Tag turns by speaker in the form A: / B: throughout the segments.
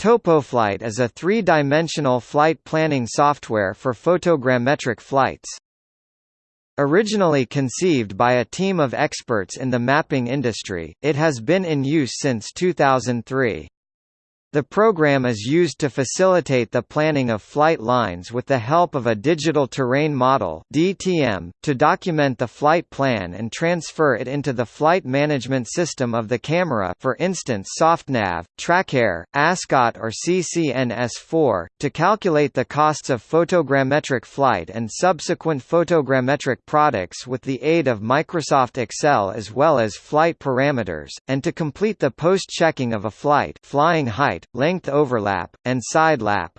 A: TopoFlight is a three-dimensional flight planning software for photogrammetric flights. Originally conceived by a team of experts in the mapping industry, it has been in use since 2003. The program is used to facilitate the planning of flight lines with the help of a digital terrain model (DTM) to document the flight plan and transfer it into the flight management system of the camera, for instance SoftNav, TrackAir, ASCOT or CCNS4, to calculate the costs of photogrammetric flight and subsequent photogrammetric products with the aid of Microsoft Excel as well as flight parameters, and to complete the post-checking of a flight flying height height, length overlap, and side lap.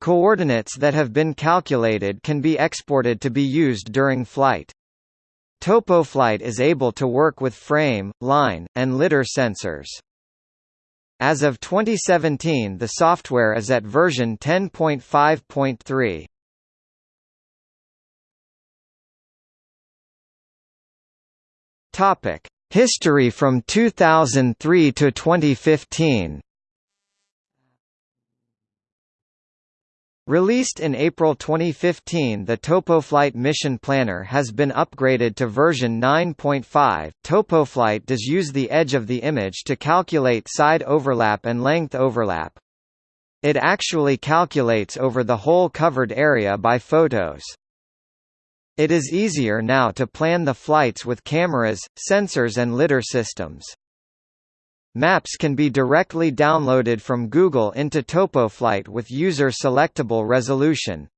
A: Coordinates that have been calculated can be exported to be used during flight. TopoFlight is able to work with frame, line, and lidar sensors. As of 2017 the software is at version 10.5.3. Topic: History from 2003 to 2015. Released in April 2015 the TopoFlight Mission Planner has been upgraded to version 9.5. TopoFlight does use the edge of the image to calculate side overlap and length overlap. It actually calculates over the whole covered area by photos. It is easier now to plan the flights with cameras, sensors and lidar systems. Maps can be directly downloaded from Google into TopoFlight with user-selectable resolution.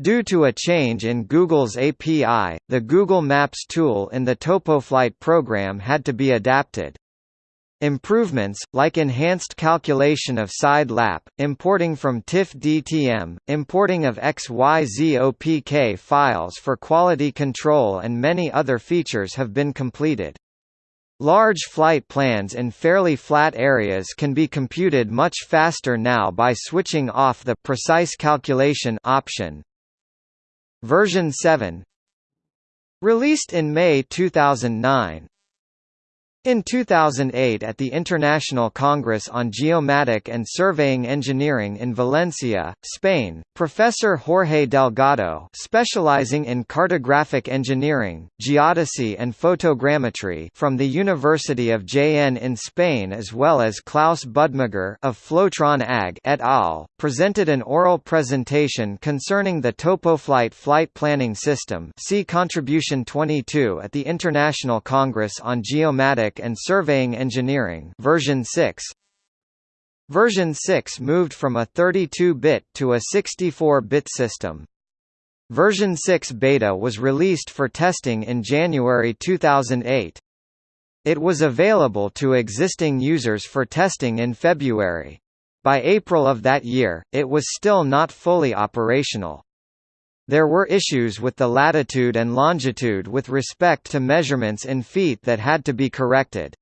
A: Due to a change in Google's API, the Google Maps tool in the TopoFlight program had to be adapted. Improvements, like enhanced calculation of side lap, importing from TIFF DTM, importing of XYZOPK files for quality control and many other features have been completed. Large flight plans in fairly flat areas can be computed much faster now by switching off the precise calculation option. Version 7 Released in May 2009 in 2008 at the International Congress on Geomatic and Surveying Engineering in Valencia, Spain, Professor Jorge Delgado specializing in cartographic engineering, geodesy and photogrammetry from the University of Jaén in Spain as well as Klaus Budmiger of Flotron AG et al., presented an oral presentation concerning the TopoFlight flight planning system see Contribution 22 at the International Congress on Geomatic and Surveying Engineering version 6. Version 6 moved from a 32-bit to a 64-bit system. Version 6 beta was released for testing in January 2008. It was available to existing users for testing in February. By April of that year, it was still not fully operational. There were issues with the latitude and longitude with respect to measurements in feet that had to be corrected.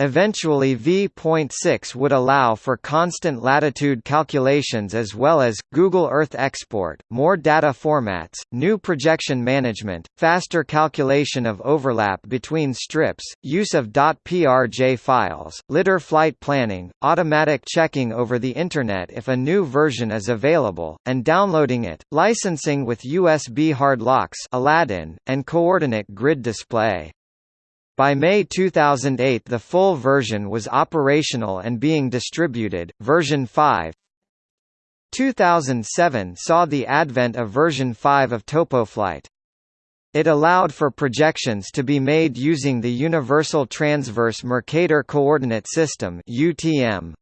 A: Eventually v.6 would allow for constant latitude calculations as well as, Google Earth export, more data formats, new projection management, faster calculation of overlap between strips, use of .prj files, lidar flight planning, automatic checking over the Internet if a new version is available, and downloading it, licensing with USB hard locks Aladdin, and coordinate grid display. By May 2008 the full version was operational and being distributed. Version 5 2007 saw the advent of version 5 of TopoFlight. It allowed for projections to be made using the Universal Transverse Mercator Coordinate System (UTM).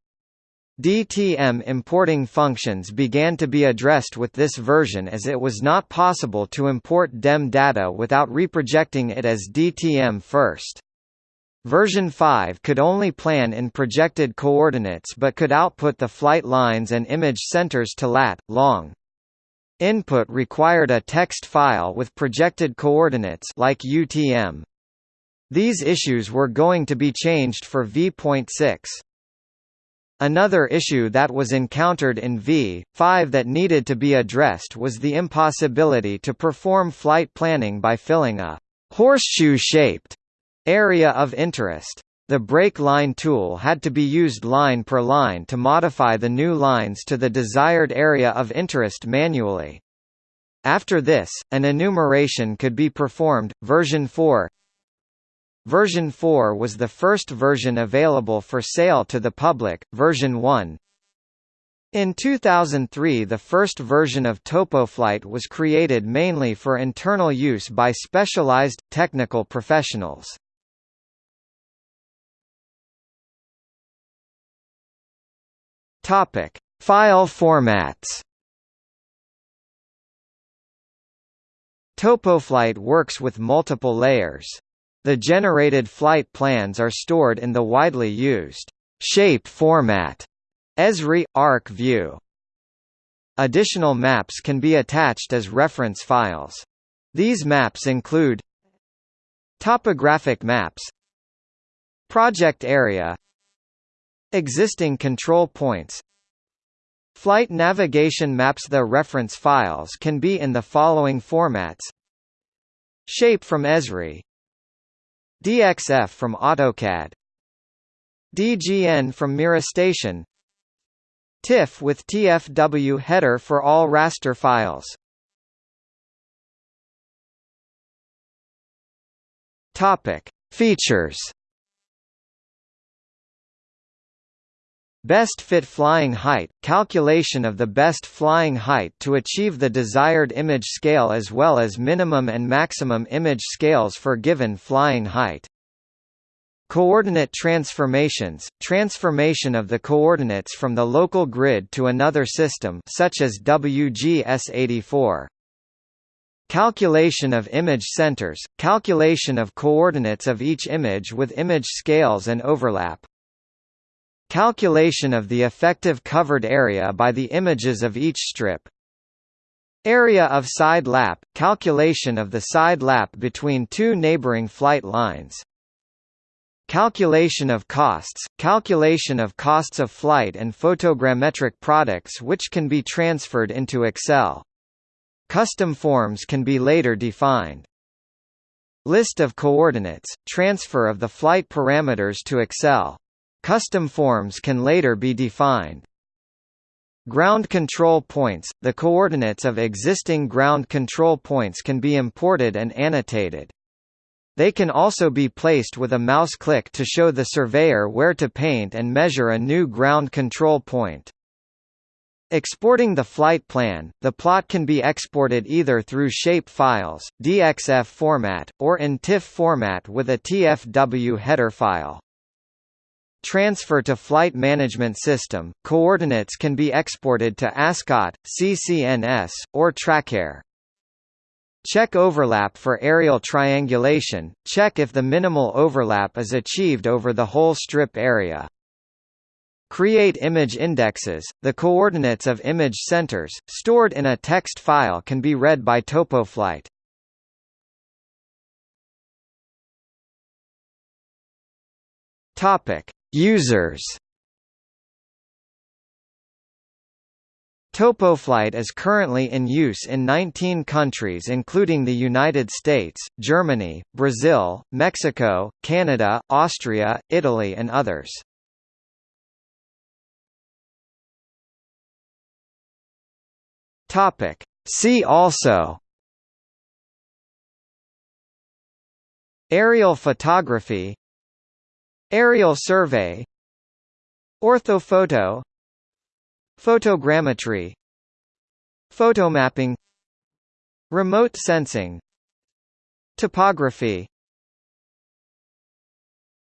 A: DTM importing functions began to be addressed with this version as it was not possible to import DEM data without reprojecting it as DTM first. Version 5 could only plan in projected coordinates but could output the flight lines and image centers to lat, long. Input required a text file with projected coordinates like UTM. These issues were going to be changed for v.6. Another issue that was encountered in V5 that needed to be addressed was the impossibility to perform flight planning by filling a horseshoe-shaped area of interest. the break line tool had to be used line per line to modify the new lines to the desired area of interest manually. After this, an enumeration could be performed. Version 4 Version 4 was the first version available for sale to the public. Version 1 in 2003 the first version of TopoFlight was created mainly for internal use by specialized, technical professionals. File formats. TopoFlight works with multiple layers. The generated flight plans are stored in the widely used shape format Esri – Arc view. Additional maps can be attached as reference files. These maps include Topographic maps Project area Existing control points Flight navigation maps The reference files can be in the following formats Shape from Esri DXF from AutoCAD DGN from MicroStation TIFF with TFW header for all raster files. Topic: Features. Best fit flying height – calculation of the best flying height to achieve the desired image scale as well as minimum and maximum image scales for given flying height. Coordinate transformations – transformation of the coordinates from the local grid to another system such as WGS84. Calculation of image centers – calculation of coordinates of each image with image scales and overlap. Calculation of the effective covered area by the images of each strip. Area of side lap – calculation of the side lap between two neighboring flight lines. Calculation of costs – calculation of costs of flight and photogrammetric products which can be transferred into Excel. Custom forms can be later defined. List of coordinates – transfer of the flight parameters to Excel. Custom forms can later be defined. Ground control points – The coordinates of existing ground control points can be imported and annotated. They can also be placed with a mouse click to show the surveyor where to paint and measure a new ground control point. Exporting the flight plan, the plot can be exported either through shape files, DXF format, or in TIFF format with a TFW header file. Transfer to Flight Management System, coordinates can be exported to ASCOT, CCNS, or TrackAir. Check overlap for aerial triangulation, check if the minimal overlap is achieved over the whole strip area. Create image indexes. The coordinates of image centers, stored in a text file can be read by TopoFlight. Topic: Users TopoFlight is currently in use in 19 countries including the United States, Germany, Brazil, Mexico, Canada, Austria, Italy and others. Topic. See also Aerial photography Aerial survey Orthophoto Photogrammetry Photomapping Remote sensing Topography